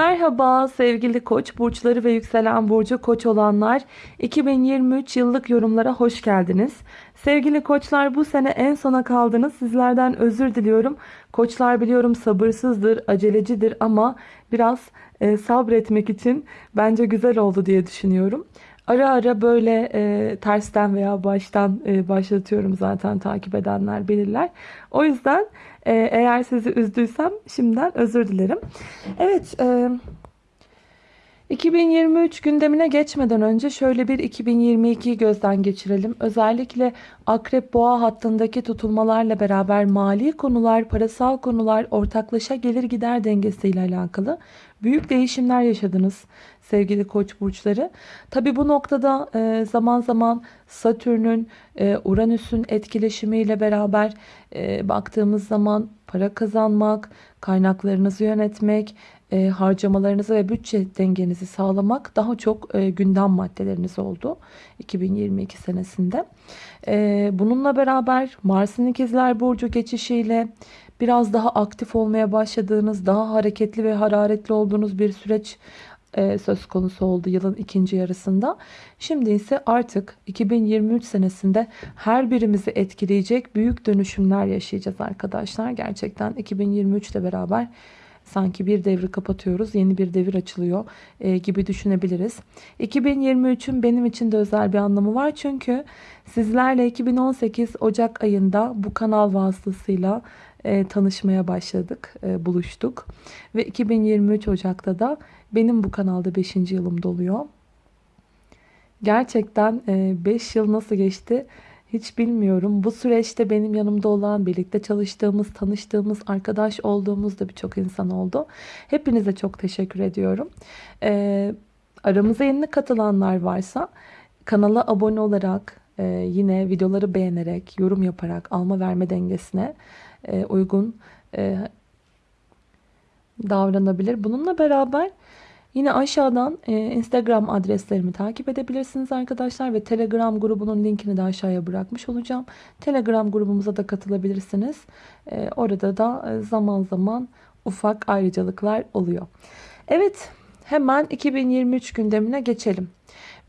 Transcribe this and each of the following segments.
Merhaba sevgili koç burçları ve yükselen burcu koç olanlar 2023 yıllık yorumlara hoş geldiniz. Sevgili koçlar bu sene en sona kaldınız sizlerden özür diliyorum. Koçlar biliyorum sabırsızdır acelecidir ama biraz e, sabretmek için bence güzel oldu diye düşünüyorum. Ara ara böyle e, tersten veya baştan e, başlatıyorum zaten takip edenler bilirler. O yüzden e, eğer sizi üzdüysem şimdiden özür dilerim. Evet e, 2023 gündemine geçmeden önce şöyle bir 2022'yi gözden geçirelim. Özellikle Akrep Boğa hattındaki tutulmalarla beraber mali konular, parasal konular, ortaklaşa gelir gider dengesiyle alakalı büyük değişimler yaşadınız sevgili koç burçları. Tabi bu noktada e, zaman zaman Satürn'ün, e, Uranüs'ün etkileşimiyle beraber e, baktığımız zaman para kazanmak, kaynaklarınızı yönetmek, harcamalarınızı ve bütçe dengenizi sağlamak daha çok gündem maddeleriniz oldu 2022 senesinde. Bununla beraber Mars'ın ikizler burcu geçişiyle biraz daha aktif olmaya başladığınız, daha hareketli ve hararetli olduğunuz bir süreç e, söz konusu oldu yılın ikinci yarısında. Şimdi ise artık 2023 senesinde her birimizi etkileyecek büyük dönüşümler yaşayacağız arkadaşlar. Gerçekten 2023 ile beraber sanki bir devri kapatıyoruz yeni bir devir açılıyor e, gibi düşünebiliriz. 2023'ün benim için de özel bir anlamı var çünkü sizlerle 2018 Ocak ayında bu kanal vasıtasıyla e, tanışmaya başladık, e, buluştuk. Ve 2023 Ocak'ta da benim bu kanalda 5. yılım doluyor. Gerçekten 5 e, yıl nasıl geçti hiç bilmiyorum. Bu süreçte benim yanımda olan, birlikte çalıştığımız, tanıştığımız, arkadaş olduğumuz da birçok insan oldu. Hepinize çok teşekkür ediyorum. E, aramıza yeni katılanlar varsa kanala abone olarak, e, yine videoları beğenerek, yorum yaparak alma verme dengesine e, uygun e, davranabilir. Bununla beraber yine aşağıdan e, Instagram adreslerimi takip edebilirsiniz arkadaşlar ve Telegram grubunun linkini de aşağıya bırakmış olacağım. Telegram grubumuza da katılabilirsiniz. Orada da zaman zaman ufak ayrıcalıklar oluyor. Evet hemen 2023 gündemine geçelim.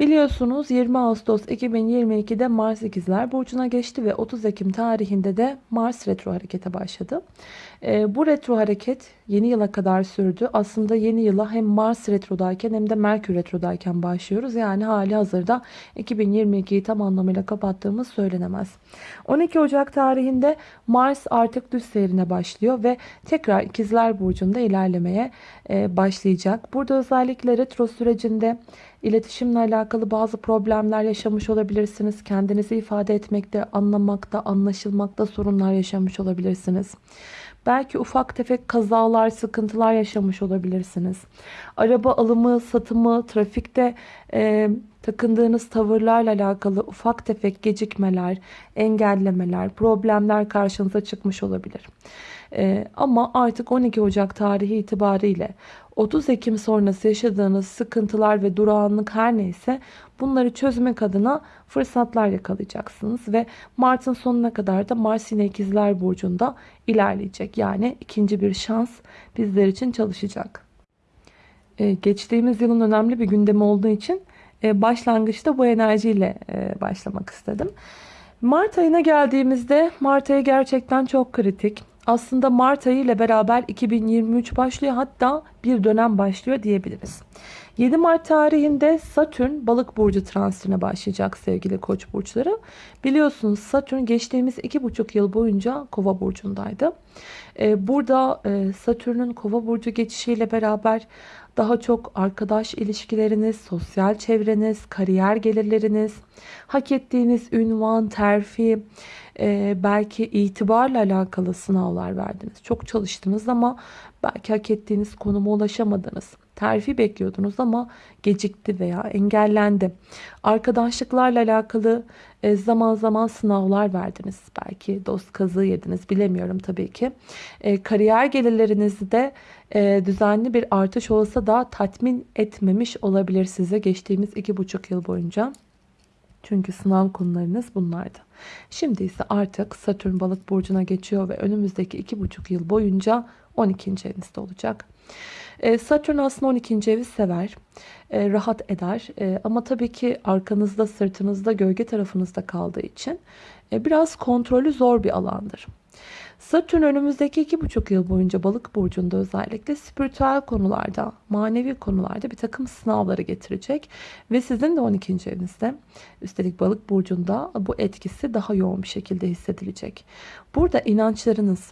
Biliyorsunuz 20 Ağustos 2022'de Mars ikizler burcuna geçti ve 30 Ekim tarihinde de Mars retro harekete başladı. E, bu retro hareket yeni yıla kadar sürdü. Aslında yeni yıla hem Mars retrodayken hem de Merkür retrodayken başlıyoruz. Yani hali hazırda 2022'yi tam anlamıyla kapattığımız söylenemez. 12 Ocak tarihinde Mars artık düz seyrine başlıyor ve tekrar ikizler burcunda ilerlemeye e, başlayacak. Burada özellikle retro sürecinde iletişimle alakalı bazı problemler yaşamış olabilirsiniz. Kendinizi ifade etmekte, anlamakta, anlaşılmakta sorunlar yaşamış olabilirsiniz. Belki ufak tefek kazalar, sıkıntılar yaşamış olabilirsiniz. Araba alımı, satımı, trafikte e, takındığınız tavırlarla alakalı ufak tefek gecikmeler, engellemeler, problemler karşınıza çıkmış olabilir. E, ama artık 12 Ocak tarihi itibariyle 30 Ekim sonrası yaşadığınız sıkıntılar ve durağanlık her neyse bunları çözmek adına fırsatlar yakalayacaksınız. Ve Mart'ın sonuna kadar da Mars yine ikizler burcunda ilerleyecek. Yani ikinci bir şans bizler için çalışacak. Ee, geçtiğimiz yılın önemli bir gündemi olduğu için e, başlangıçta bu enerjiyle e, başlamak istedim. Mart ayına geldiğimizde Mart ayı gerçekten çok kritik. Aslında Mart ayı ile beraber 2023 başlıyor hatta bir dönem başlıyor diyebiliriz. 7 Mart tarihinde Satürn balık burcu transitine başlayacak sevgili koç burçları. Biliyorsunuz Satürn geçtiğimiz 2,5 yıl boyunca kova burcundaydı. Ee, burada e, Satürn'ün kova burcu geçişiyle beraber daha çok arkadaş ilişkileriniz, sosyal çevreniz, kariyer gelirleriniz, hak ettiğiniz ünvan, terfi, e, belki itibarla alakalı sınavlar verdiniz. Çok çalıştınız ama belki hak ettiğiniz konuma ulaşamadınız. Terfi bekliyordunuz ama gecikti veya engellendi. Arkadaşlıklarla alakalı e, zaman zaman sınavlar verdiniz. Belki dost kazığı yediniz bilemiyorum tabii ki. E, kariyer gelirlerinizde e, düzenli bir artış olsa da tatmin etmemiş olabilir size geçtiğimiz iki buçuk yıl boyunca. Çünkü sınav konularınız bunlardı. Şimdi ise artık Satürn balık burcuna geçiyor ve önümüzdeki iki buçuk yıl boyunca 12. evinizde olacak. E, Satürn aslında 12. evi sever, e, rahat eder E, ama tabii ki arkanızda, sırtınızda, gölge tarafınızda kaldığı için biraz kontrolü zor bir alandır. Satürn önümüzdeki iki buçuk yıl boyunca balık burcunda özellikle spiritüel konularda, manevi konularda bir takım sınavları getirecek. Ve sizin de 12. evinizde üstelik balık burcunda bu etkisi daha yoğun bir şekilde hissedilecek. Burada inançlarınız,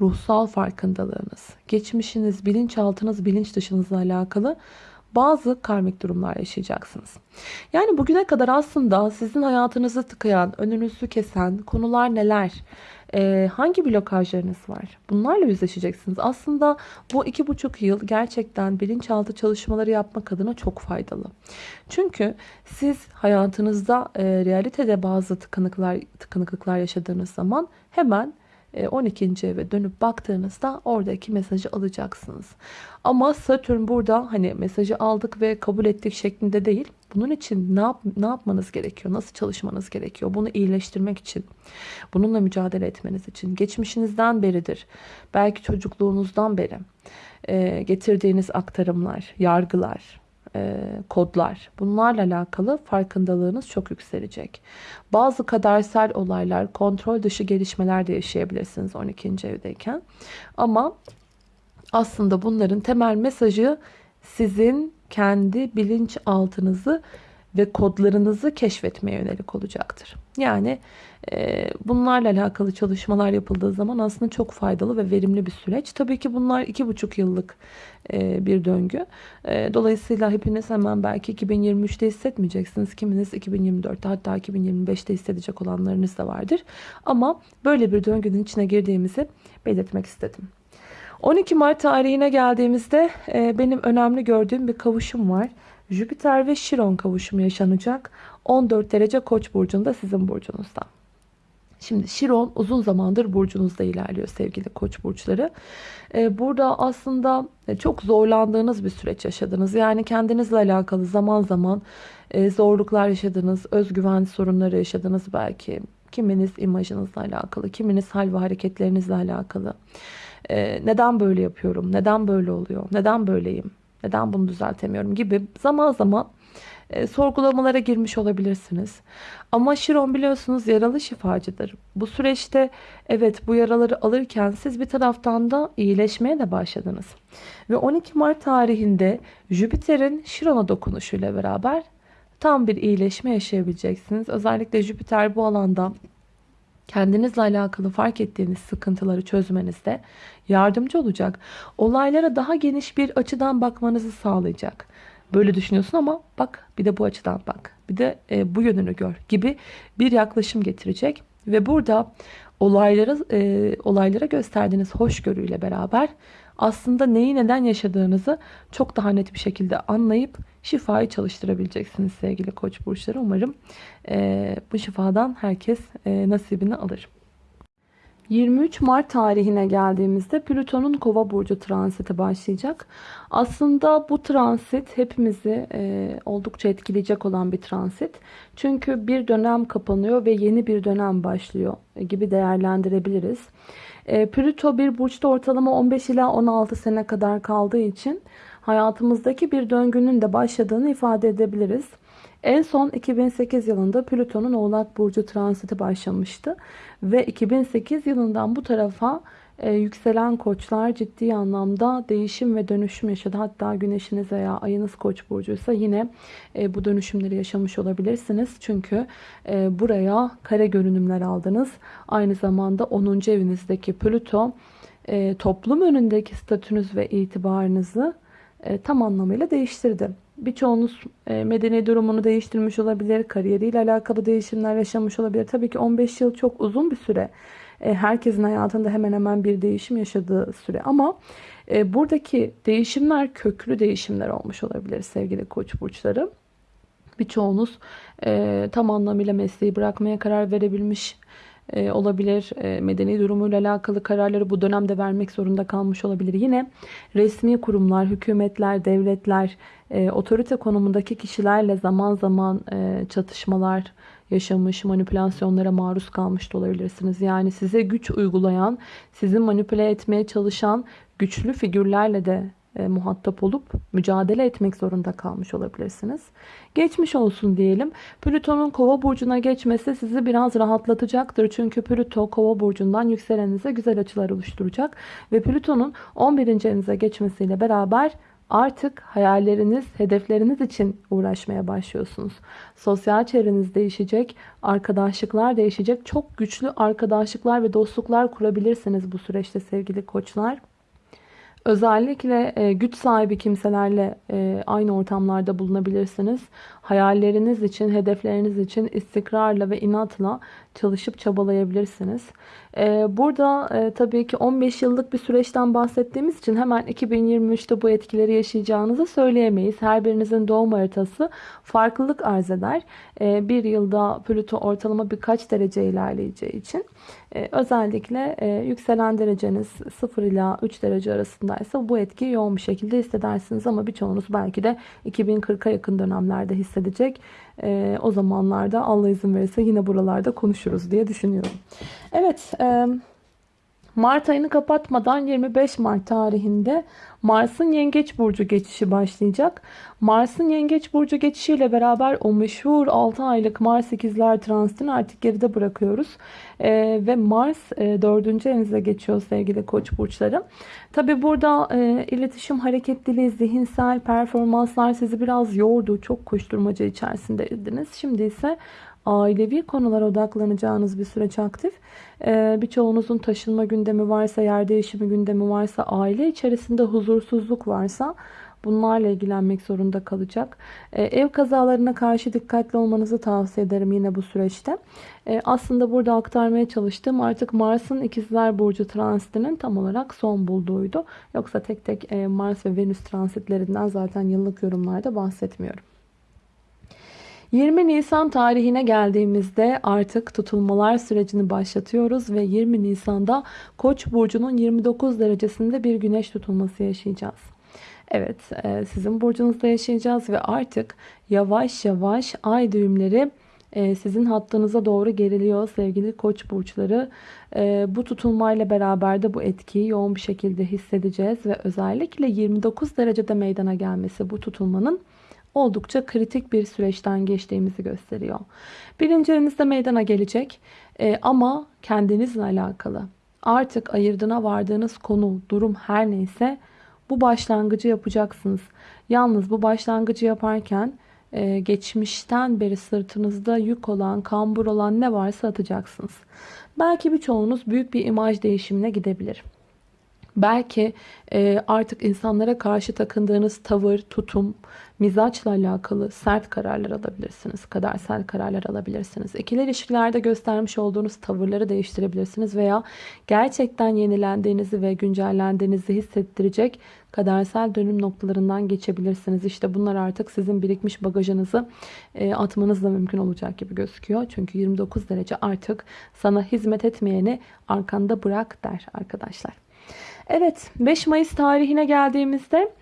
ruhsal farkındalığınız, geçmişiniz, bilinçaltınız, bilinç dışınızla alakalı bazı karmik durumlar yaşayacaksınız. Yani bugüne kadar aslında sizin hayatınızı tıkayan, önünüzü kesen konular neler? Ee, hangi blokajlarınız var? Bunlarla yüzleşeceksiniz. Aslında bu iki buçuk yıl gerçekten bilinçaltı çalışmaları yapmak adına çok faydalı. Çünkü siz hayatınızda e, realitede bazı tıkanıklar, tıkanıklıklar yaşadığınız zaman hemen 12. E, eve dönüp baktığınızda oradaki mesajı alacaksınız. Ama Satürn burada hani mesajı aldık ve kabul ettik şeklinde değil. Bunun için ne, yap ne yapmanız gerekiyor? Nasıl çalışmanız gerekiyor? Bunu iyileştirmek için, bununla mücadele etmeniz için. Geçmişinizden beridir. Belki çocukluğunuzdan beri e, getirdiğiniz aktarımlar, yargılar, e, kodlar. Bunlarla alakalı farkındalığınız çok yükselecek. Bazı kadersel olaylar, kontrol dışı gelişmeler de yaşayabilirsiniz 12. evdeyken. Ama aslında bunların temel mesajı sizin kendi bilinç altınızı ve kodlarınızı keşfetmeye yönelik olacaktır. Yani bunlarla alakalı çalışmalar yapıldığı zaman aslında çok faydalı ve verimli bir süreç. Tabii ki bunlar iki buçuk yıllık e, bir döngü. E, dolayısıyla hepiniz hemen belki 2023'te hissetmeyeceksiniz. Kiminiz 2024'te hatta 2025'te hissedecek olanlarınız da vardır. Ama böyle bir döngünün içine girdiğimizi belirtmek istedim. 12 Mart tarihine geldiğimizde e, benim önemli gördüğüm bir kavuşum var. Jüpiter ve Şiron kavuşumu yaşanacak. 14 derece Koç burcunda sizin burcunuzda. Şimdi Şiron uzun zamandır burcunuzda ilerliyor sevgili koç burçları. Ee, burada aslında e, çok zorlandığınız bir süreç yaşadınız. Yani kendinizle alakalı zaman zaman e, zorluklar yaşadınız, özgüven sorunları yaşadınız belki. Kiminiz imajınızla alakalı, kiminiz hal ve hareketlerinizle alakalı. Ee, neden böyle yapıyorum, neden böyle oluyor, neden böyleyim, neden bunu düzeltemiyorum gibi zaman zaman e, sorgulamalara girmiş olabilirsiniz. Ama Şiron biliyorsunuz yaralı şifacıdır. Bu süreçte evet bu yaraları alırken siz bir taraftan da iyileşmeye de başladınız. Ve 12 Mart tarihinde Jüpiter'in Şiron'a dokunuşuyla beraber tam bir iyileşme yaşayabileceksiniz. Özellikle Jüpiter bu alanda kendinizle alakalı fark ettiğiniz sıkıntıları çözmenizde yardımcı olacak. Olaylara daha geniş bir açıdan bakmanızı sağlayacak. Böyle düşünüyorsun ama bak bir de bu açıdan bak. Bir de e, bu yönünü gör gibi bir yaklaşım getirecek. Ve burada olaylara, e, olaylara gösterdiğiniz hoşgörüyle beraber aslında neyi neden yaşadığınızı çok daha net bir şekilde anlayıp şifayı çalıştırabileceksiniz sevgili koç burçları. Umarım e, bu şifadan herkes e, nasibini alır. 23 Mart tarihine geldiğimizde Plüton'un Kova burcu transiti başlayacak. Aslında bu transit hepimizi e, oldukça etkileyecek olan bir transit. Çünkü bir dönem kapanıyor ve yeni bir dönem başlıyor gibi değerlendirebiliriz. E, Plüto bir burçta ortalama 15 ila 16 sene kadar kaldığı için hayatımızdaki bir döngünün de başladığını ifade edebiliriz. En son 2008 yılında Plüton'un Oğlak Burcu transiti başlamıştı. Ve 2008 yılından bu tarafa e, yükselen koçlar ciddi anlamda değişim ve dönüşüm yaşadı. Hatta güneşiniz veya ayınız koç burcuysa yine e, bu dönüşümleri yaşamış olabilirsiniz. Çünkü e, buraya kare görünümler aldınız. Aynı zamanda 10. evinizdeki Plüto e, toplum önündeki statünüz ve itibarınızı e, tam anlamıyla değiştirdi. Birçoğunuz e, medeni durumunu değiştirmiş olabilir, kariyeriyle alakalı değişimler yaşamış olabilir. Tabii ki 15 yıl çok uzun bir süre. E, herkesin hayatında hemen hemen bir değişim yaşadığı süre. Ama buradaki değişimler köklü değişimler olmuş olabilir sevgili koç burçları. Birçoğunuz tam anlamıyla mesleği bırakmaya karar verebilmiş e, olabilir. E, medeni durumuyla alakalı kararları bu dönemde vermek zorunda kalmış olabilir. Yine resmi kurumlar, hükümetler, devletler, e, otorite konumundaki kişilerle zaman zaman e, çatışmalar yaşamış, manipülasyonlara maruz kalmış da olabilirsiniz. Yani size güç uygulayan, sizi manipüle etmeye çalışan güçlü figürlerle de e, muhatap olup mücadele etmek zorunda kalmış olabilirsiniz. Geçmiş olsun diyelim. Plüton'un kova burcuna geçmesi sizi biraz rahatlatacaktır. Çünkü Plüto kova burcundan yükselenize güzel açılar oluşturacak. Ve Plüton'un 11. evinize geçmesiyle beraber artık hayalleriniz, hedefleriniz için uğraşmaya başlıyorsunuz. Sosyal çevreniz değişecek, arkadaşlıklar değişecek. Çok güçlü arkadaşlıklar ve dostluklar kurabilirsiniz bu süreçte sevgili koçlar. Özellikle e, güç sahibi kimselerle e, aynı ortamlarda bulunabilirsiniz. Hayalleriniz için, hedefleriniz için istikrarla ve inatla çalışıp çabalayabilirsiniz. E, burada e, tabii ki 15 yıllık bir süreçten bahsettiğimiz için hemen 2023'te bu etkileri yaşayacağınızı söyleyemeyiz. Her birinizin doğum haritası farklılık arz eder. E, bir yılda Plüto ortalama birkaç derece ilerleyeceği için e, özellikle e, yükselen dereceniz 0 ila 3 derece arasındaysa bu etkiyi yoğun bir şekilde hissedersiniz ama birçoğunuz belki de 2040'a yakın dönemlerde hissedecek. E, o zamanlarda Allah izin verirse yine buralarda konuşuruz diye düşünüyorum. Evet, e, Mart ayını kapatmadan 25 Mart tarihinde Mars'ın Yengeç Burcu geçişi başlayacak. Mars'ın Yengeç Burcu geçişiyle beraber o meşhur 6 aylık Mars ikizler transitini artık geride bırakıyoruz. Ee, ve Mars e, 4. evinize geçiyor sevgili koç burçları. Tabi burada e, iletişim hareketliliği, zihinsel performanslar sizi biraz yordu. Çok koşturmaca içerisindeydiniz. Şimdi ise ailevi konulara odaklanacağınız bir süreç aktif. Ee, birçoğunuzun taşınma gündemi varsa, yer değişimi gündemi varsa, aile içerisinde huzursuzluk varsa bunlarla ilgilenmek zorunda kalacak. Ee, ev kazalarına karşı dikkatli olmanızı tavsiye ederim yine bu süreçte. Ee, aslında burada aktarmaya çalıştığım artık Mars'ın ikizler burcu transitinin tam olarak son bulduğuydu. Yoksa tek tek e, Mars ve Venüs transitlerinden zaten yıllık yorumlarda bahsetmiyorum. 20 Nisan tarihine geldiğimizde artık tutulmalar sürecini başlatıyoruz ve 20 Nisan'da Koç burcunun 29 derecesinde bir güneş tutulması yaşayacağız. Evet, e, sizin burcunuzda yaşayacağız ve artık yavaş yavaş ay düğümleri e, sizin hattınıza doğru geriliyor sevgili koç burçları. E, bu tutulmayla beraber de bu etkiyi yoğun bir şekilde hissedeceğiz ve özellikle 29 derecede meydana gelmesi bu tutulmanın oldukça kritik bir süreçten geçtiğimizi gösteriyor. Birinci evinizde meydana gelecek e, ama kendinizle alakalı artık ayırdına vardığınız konu, durum her neyse bu başlangıcı yapacaksınız. Yalnız bu başlangıcı yaparken e, geçmişten beri sırtınızda yük olan, kambur olan ne varsa atacaksınız. Belki birçoğunuz büyük bir imaj değişimine gidebilir. Belki e, artık insanlara karşı takındığınız tavır, tutum, mizaçla alakalı sert kararlar alabilirsiniz. Kadersel kararlar alabilirsiniz. İkili ilişkilerde göstermiş olduğunuz tavırları değiştirebilirsiniz veya gerçekten yenilendiğinizi ve güncellendiğinizi hissettirecek kadersel dönüm noktalarından geçebilirsiniz. İşte bunlar artık sizin birikmiş bagajınızı e, atmanızla mümkün olacak gibi gözüküyor. Çünkü 29 derece artık sana hizmet etmeyeni arkanda bırak der arkadaşlar. Evet 5 Mayıs tarihine geldiğimizde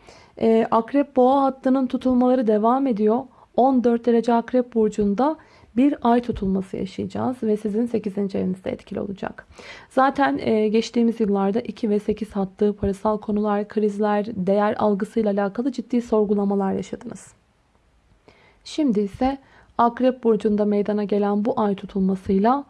e, Akrep Boğa hattının tutulmaları devam ediyor. 14 derece Akrep Burcu'nda bir ay tutulması yaşayacağız ve sizin 8. evinizde etkili olacak. Zaten e, geçtiğimiz yıllarda 2 ve 8 hattı parasal konular, krizler, değer algısıyla alakalı ciddi sorgulamalar yaşadınız. Şimdi ise Akrep Burcu'nda meydana gelen bu ay tutulmasıyla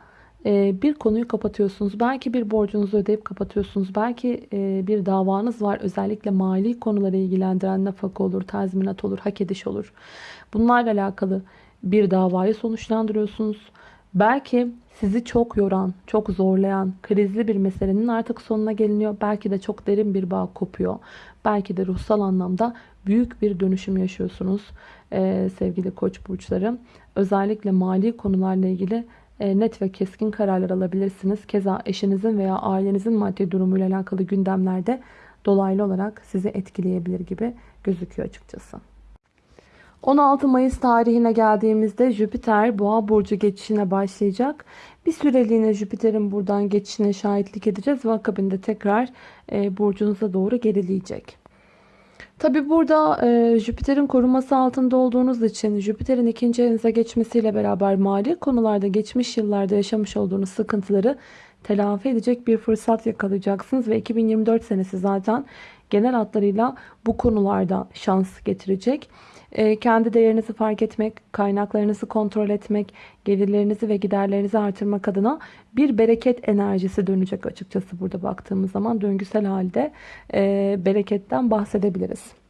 bir konuyu kapatıyorsunuz. Belki bir borcunuzu ödeyip kapatıyorsunuz. Belki bir davanız var. Özellikle mali konuları ilgilendiren nafaka olur, tazminat olur, hak ediş olur. Bunlarla alakalı bir davayı sonuçlandırıyorsunuz. Belki sizi çok yoran, çok zorlayan, krizli bir meselenin artık sonuna geliniyor. Belki de çok derin bir bağ kopuyor. Belki de ruhsal anlamda büyük bir dönüşüm yaşıyorsunuz sevgili koç burçları. Özellikle mali konularla ilgili net ve keskin kararlar alabilirsiniz. Keza eşinizin veya ailenizin maddi durumuyla alakalı gündemlerde dolaylı olarak sizi etkileyebilir gibi gözüküyor açıkçası. 16 Mayıs tarihine geldiğimizde Jüpiter Boğa burcu geçişine başlayacak. Bir süreliğine Jüpiter'in buradan geçişine şahitlik edeceğiz ve akabinde tekrar e, burcunuza doğru gerileyecek. Tabi burada e, Jüpiter'in koruması altında olduğunuz için Jüpiter'in ikinci evinize geçmesiyle beraber mali konularda geçmiş yıllarda yaşamış olduğunuz sıkıntıları telafi edecek bir fırsat yakalayacaksınız ve 2024 senesi zaten genel hatlarıyla bu konularda şans getirecek. E, kendi değerinizi fark etmek, kaynaklarınızı kontrol etmek, gelirlerinizi ve giderlerinizi artırmak adına bir bereket enerjisi dönecek açıkçası burada baktığımız zaman döngüsel halde e, bereketten bahsedebiliriz.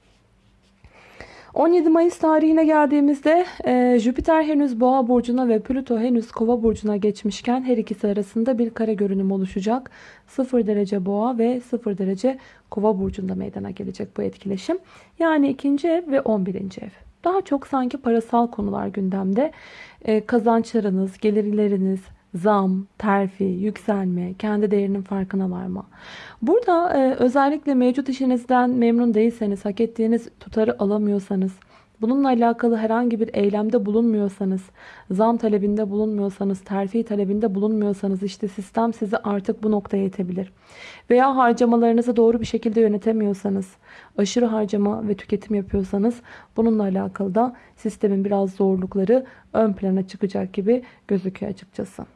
17 Mayıs tarihine geldiğimizde e, Jüpiter henüz Boğa burcuna ve Plüto henüz Kova burcuna geçmişken her ikisi arasında bir kare görünüm oluşacak. 0 derece Boğa ve 0 derece Kova burcunda meydana gelecek bu etkileşim. Yani ikinci ev ve 11. ev. Daha çok sanki parasal konular gündemde. E, kazançlarınız, gelirleriniz, zam, terfi, yükselme, kendi değerinin farkına varma. Burada e, özellikle mevcut işinizden memnun değilseniz, hak ettiğiniz tutarı alamıyorsanız, bununla alakalı herhangi bir eylemde bulunmuyorsanız, zam talebinde bulunmuyorsanız, terfi talebinde bulunmuyorsanız işte sistem sizi artık bu noktaya itebilir. Veya harcamalarınızı doğru bir şekilde yönetemiyorsanız, aşırı harcama ve tüketim yapıyorsanız bununla alakalı da sistemin biraz zorlukları ön plana çıkacak gibi gözüküyor açıkçası.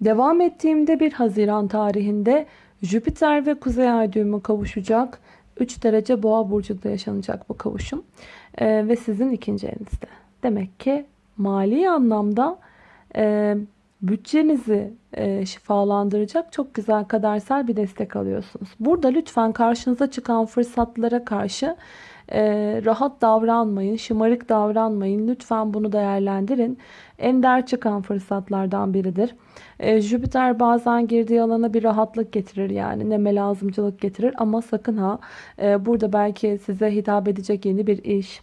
Devam ettiğimde 1 Haziran tarihinde Jüpiter ve Kuzey Ay düğümü kavuşacak. 3 derece boğa burcunda yaşanacak bu kavuşum. Ee, ve sizin ikinci evinizde. Demek ki mali anlamda e, bütçenizi e, şifalandıracak çok güzel kadersel bir destek alıyorsunuz. Burada lütfen karşınıza çıkan fırsatlara karşı e, rahat davranmayın, şımarık davranmayın. Lütfen bunu değerlendirin. Ender çıkan fırsatlardan biridir. E, Jüpiter bazen girdiği alana bir rahatlık getirir yani neme lazımcılık getirir ama sakın ha e, burada belki size hitap edecek yeni bir iş,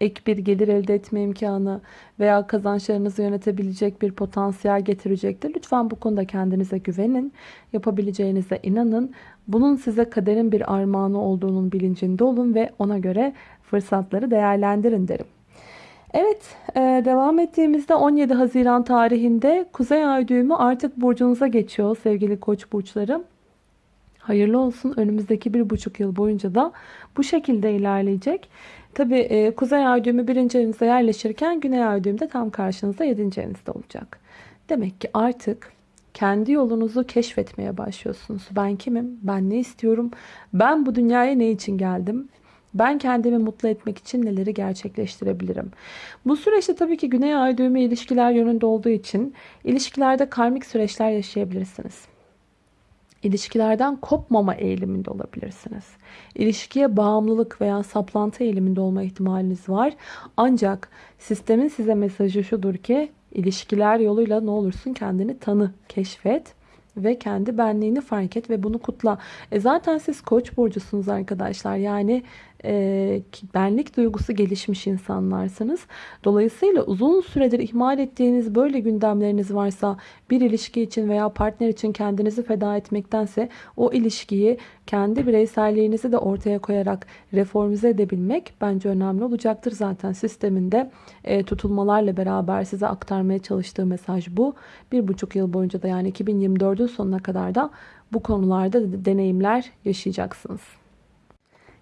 ek bir gelir elde etme imkanı veya kazançlarınızı yönetebilecek bir potansiyel getirecektir. Lütfen bu konuda kendinize güvenin. Yapabileceğinize inanın. Bunun size kaderin bir armağanı olduğunun bilincinde olun ve ona göre fırsatları değerlendirin derim. Evet e, devam ettiğimizde 17 Haziran tarihinde Kuzey Ay düğümü artık burcunuza geçiyor sevgili koç burçları. Hayırlı olsun önümüzdeki bir buçuk yıl boyunca da bu şekilde ilerleyecek. Tabi e, Kuzey Ay düğümü birinci evinizde yerleşirken Güney Ay düğümü de tam karşınızda yedinci evinizde olacak. Demek ki artık kendi yolunuzu keşfetmeye başlıyorsunuz. Ben kimim? Ben ne istiyorum? Ben bu dünyaya ne için geldim? Ben kendimi mutlu etmek için neleri gerçekleştirebilirim? Bu süreçte tabii ki Güney Ay düğümü ilişkiler yönünde olduğu için ilişkilerde karmik süreçler yaşayabilirsiniz. İlişkilerden kopmama eğiliminde olabilirsiniz. İlişkiye bağımlılık veya saplantı eğiliminde olma ihtimaliniz var. Ancak sistemin size mesajı şudur ki ilişkiler yoluyla ne olursun kendini tanı, keşfet ve kendi benliğini fark et ve bunu kutla. E zaten siz koç burcusunuz arkadaşlar. Yani e, benlik duygusu gelişmiş insanlarsınız. Dolayısıyla uzun süredir ihmal ettiğiniz böyle gündemleriniz varsa bir ilişki için veya partner için kendinizi feda etmektense o ilişkiyi kendi bireyselliğinizi de ortaya koyarak reformize edebilmek bence önemli olacaktır. Zaten sisteminde e, tutulmalarla beraber size aktarmaya çalıştığı mesaj bu. Bir buçuk yıl boyunca da yani 2024'ün sonuna kadar da bu konularda deneyimler yaşayacaksınız.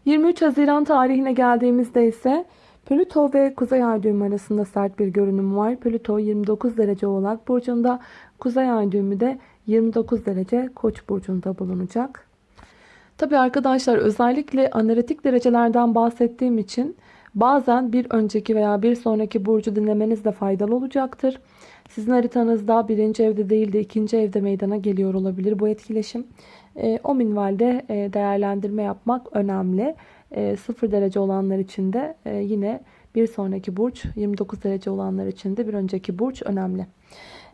23 Haziran tarihine geldiğimizde ise Plüto ve Kuzey Ay düğümü arasında sert bir görünüm var. Plüto 29 derece Oğlak burcunda, Kuzey Ay düğümü de 29 derece Koç burcunda bulunacak. Tabi arkadaşlar özellikle analitik derecelerden bahsettiğim için bazen bir önceki veya bir sonraki burcu dinlemeniz de faydalı olacaktır. Sizin haritanızda birinci evde değil de ikinci evde meydana geliyor olabilir bu etkileşim. E, o minvalde e, değerlendirme yapmak önemli. E, 0 derece olanlar için de e, yine bir sonraki burç 29 derece olanlar için de bir önceki burç önemli.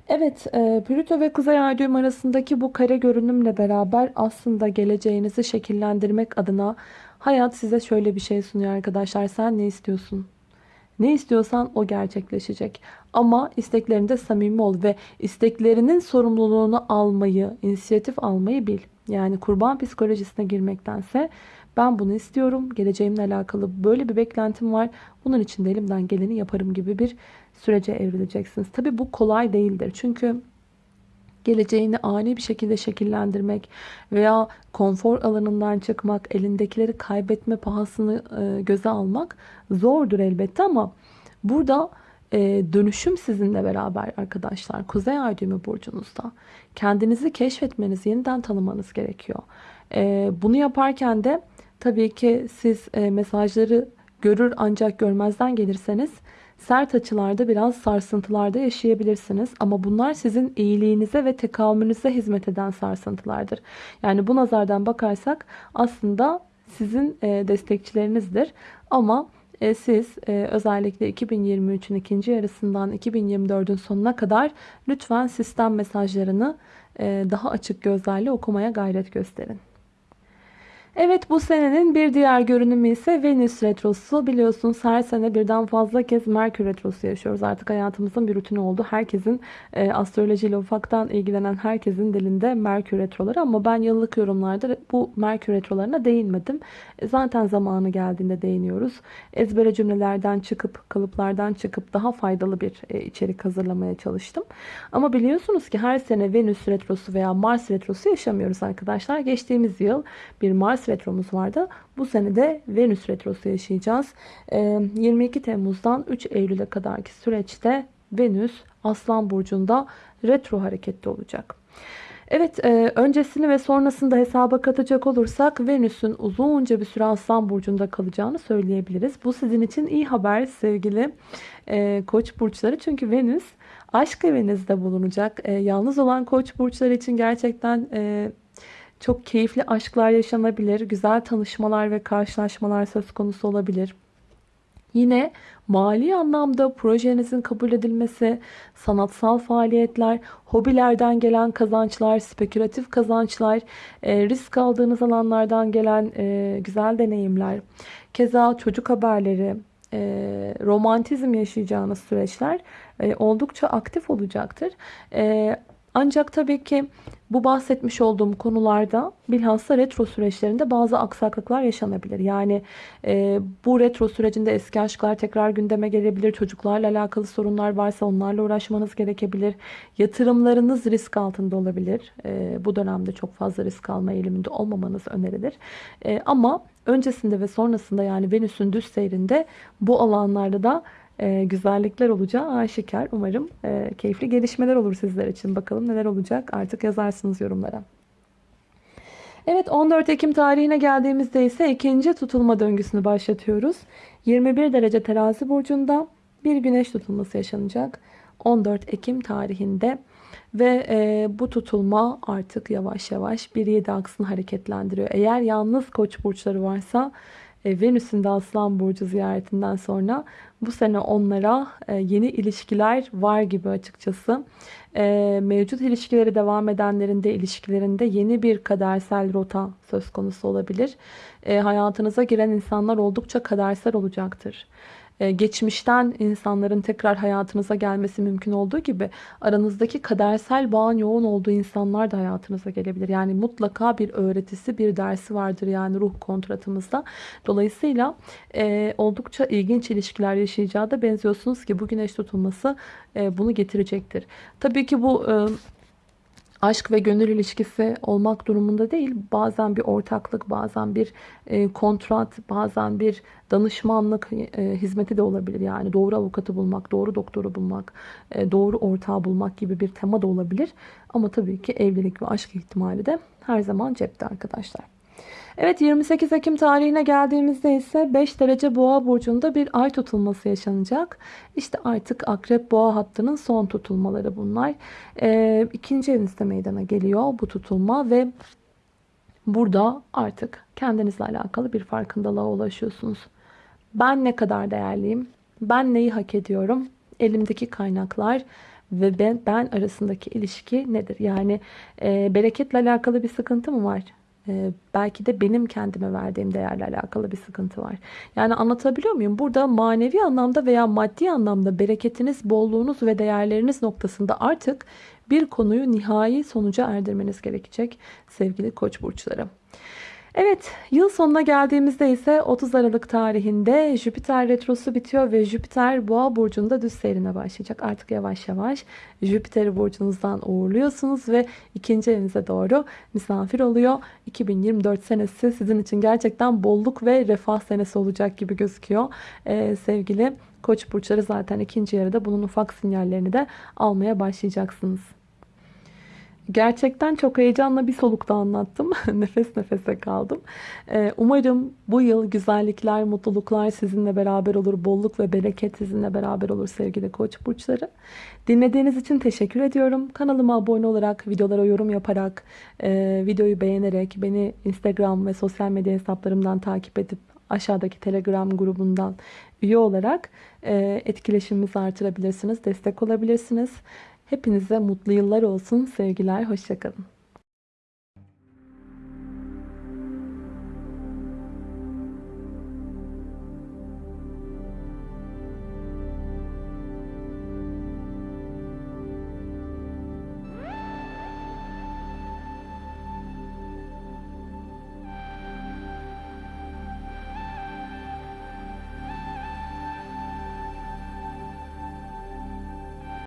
Evet, e, Plüto ve Kuzey Ay düğüm arasındaki bu kare görünümle beraber aslında geleceğinizi şekillendirmek adına hayat size şöyle bir şey sunuyor arkadaşlar. Sen ne istiyorsun? Ne istiyorsan o gerçekleşecek. Ama isteklerinde samimi ol ve isteklerinin sorumluluğunu almayı, inisiyatif almayı bil. Yani kurban psikolojisine girmektense Ben bunu istiyorum. Geleceğimle alakalı böyle bir beklentim var. Bunun için de elimden geleni yaparım gibi bir sürece evrileceksiniz. Tabi bu kolay değildir. Çünkü geleceğini ani bir şekilde şekillendirmek veya konfor alanından çıkmak, elindekileri kaybetme pahasını e, göze almak zordur elbette ama burada e, dönüşüm sizinle beraber arkadaşlar. Kuzey Ay düğümü burcunuzda. Kendinizi keşfetmeniz, yeniden tanımanız gerekiyor. E, bunu yaparken de tabii ki siz mesajları görür ancak görmezden gelirseniz sert açılarda biraz sarsıntılarda yaşayabilirsiniz. Ama bunlar sizin iyiliğinize ve tekamülünüze hizmet eden sarsıntılardır. Yani bu nazardan bakarsak aslında sizin e, destekçilerinizdir. Ama e, siz e, özellikle 2023'ün ikinci yarısından 2024'ün sonuna kadar lütfen sistem mesajlarını daha açık gözlerle okumaya gayret gösterin. Evet bu senenin bir diğer görünümü ise Venüs Retrosu. Biliyorsunuz her sene birden fazla kez Merkür Retrosu yaşıyoruz. Artık hayatımızın bir rutini oldu. Herkesin e, astrolojiyle ufaktan ilgilenen herkesin dilinde Merkür Retroları. Ama ben yıllık yorumlarda bu Merkür Retrolarına değinmedim. E, zaten zamanı geldiğinde değiniyoruz. Ezbere cümlelerden çıkıp, kalıplardan çıkıp daha faydalı bir e, içerik hazırlamaya çalıştım. Ama biliyorsunuz ki her sene Venüs Retrosu veya Mars Retrosu yaşamıyoruz arkadaşlar. Geçtiğimiz yıl bir Mars retromuz vardı. Bu sene de Venüs retrosu yaşayacağız. 22 ee, Temmuz'dan 3 Eylül'e kadarki süreçte Venüs Aslan Burcu'nda retro hareketli olacak. Evet e, öncesini ve sonrasını da hesaba katacak olursak Venüs'ün uzunca bir süre Aslan Burcu'nda kalacağını söyleyebiliriz. Bu sizin için iyi haber sevgili e, koç burçları. Çünkü Venüs aşk evinizde bulunacak. E, yalnız olan koç burçları için gerçekten çok keyifli aşklar yaşanabilir. Güzel tanışmalar ve karşılaşmalar söz konusu olabilir. Yine mali anlamda projenizin kabul edilmesi, sanatsal faaliyetler, hobilerden gelen kazançlar, spekülatif kazançlar, e, risk aldığınız alanlardan gelen e, güzel deneyimler, keza çocuk haberleri, e, romantizm yaşayacağınız süreçler oldukça aktif olacaktır. Ancak tabii ki bu bahsetmiş olduğum konularda bilhassa retro süreçlerinde bazı aksaklıklar yaşanabilir. Yani e, bu retro sürecinde eski aşklar tekrar gündeme gelebilir. Çocuklarla alakalı sorunlar varsa onlarla uğraşmanız gerekebilir. Yatırımlarınız risk altında olabilir. E, bu dönemde çok fazla risk alma eğiliminde olmamanız önerilir. E, ama öncesinde ve sonrasında yani Venüs'ün düz seyrinde bu alanlarda da e, güzellikler olacağı aşikar. Umarım e, keyifli gelişmeler olur sizler için. Bakalım neler olacak artık yazarsınız yorumlara. Evet 14 Ekim tarihine geldiğimizde ise ikinci tutulma döngüsünü başlatıyoruz. 21 derece terazi burcunda bir güneş tutulması yaşanacak. 14 Ekim tarihinde ve e, bu tutulma artık yavaş yavaş bir 7 aksını hareketlendiriyor. Eğer yalnız koç burçları varsa Venüs'ün de Aslan Burcu ziyaretinden sonra bu sene onlara e, yeni ilişkiler var gibi açıkçası. E, mevcut ilişkileri devam edenlerin de ilişkilerinde yeni bir kadersel rota söz konusu olabilir. Hayatınıza giren insanlar oldukça kadersel olacaktır. E, geçmişten insanların tekrar hayatınıza gelmesi mümkün olduğu gibi aranızdaki kadersel bağın yoğun olduğu insanlar da hayatınıza gelebilir. Yani mutlaka bir öğretisi, bir dersi vardır yani ruh kontratımızda. Dolayısıyla e, oldukça ilginç ilişkiler yaşayacağı da benziyorsunuz ki bu güneş tutulması e, bunu getirecektir. Tabii ki bu... E, aşk ve gönül ilişkisi olmak durumunda değil. Bazen bir ortaklık, bazen bir e, kontrat, bazen bir danışmanlık e, hizmeti de olabilir. Yani doğru avukatı bulmak, doğru doktoru bulmak, e, doğru ortağı bulmak gibi bir tema da olabilir. Ama tabii ki evlilik ve aşk ihtimali de her zaman cepte arkadaşlar. Evet 28 Ekim tarihine geldiğimizde ise 5 derece boğa burcunda bir ay tutulması yaşanacak. İşte artık akrep boğa hattının son tutulmaları bunlar. Ee, ikinci evinizde meydana geliyor bu tutulma ve burada artık kendinizle alakalı bir farkındalığa ulaşıyorsunuz. Ben ne kadar değerliyim? Ben neyi hak ediyorum? Elimdeki kaynaklar ve ben, ben arasındaki ilişki nedir? Yani e, bereketle alakalı bir sıkıntı mı var? Ee, belki de benim kendime verdiğim değerle alakalı bir sıkıntı var. Yani anlatabiliyor muyum? Burada manevi anlamda veya maddi anlamda bereketiniz, bolluğunuz ve değerleriniz noktasında artık bir konuyu nihai sonuca erdirmeniz gerekecek sevgili koç burçları. Evet, yıl sonuna geldiğimizde ise 30 Aralık tarihinde Jüpiter retrosu bitiyor ve Jüpiter Boğa burcunda düz seyrine başlayacak. Artık yavaş yavaş Jüpiter'i burcunuzdan uğurluyorsunuz ve ikinci evinize doğru misafir oluyor. 2024 senesi sizin için gerçekten bolluk ve refah senesi olacak gibi gözüküyor. Ee, sevgili Koç burçları zaten ikinci yarıda bunun ufak sinyallerini de almaya başlayacaksınız. Gerçekten çok heyecanla bir solukta anlattım. Nefes nefese kaldım. Ee, umarım bu yıl güzellikler, mutluluklar sizinle beraber olur. Bolluk ve bereket sizinle beraber olur sevgili koç burçları. Dinlediğiniz için teşekkür ediyorum. Kanalıma abone olarak, videolara yorum yaparak, e, videoyu beğenerek, beni Instagram ve sosyal medya hesaplarımdan takip edip aşağıdaki Telegram grubundan üye olarak e, etkileşimimizi artırabilirsiniz, destek olabilirsiniz. Hepinize mutlu yıllar olsun. Sevgiler, hoşçakalın.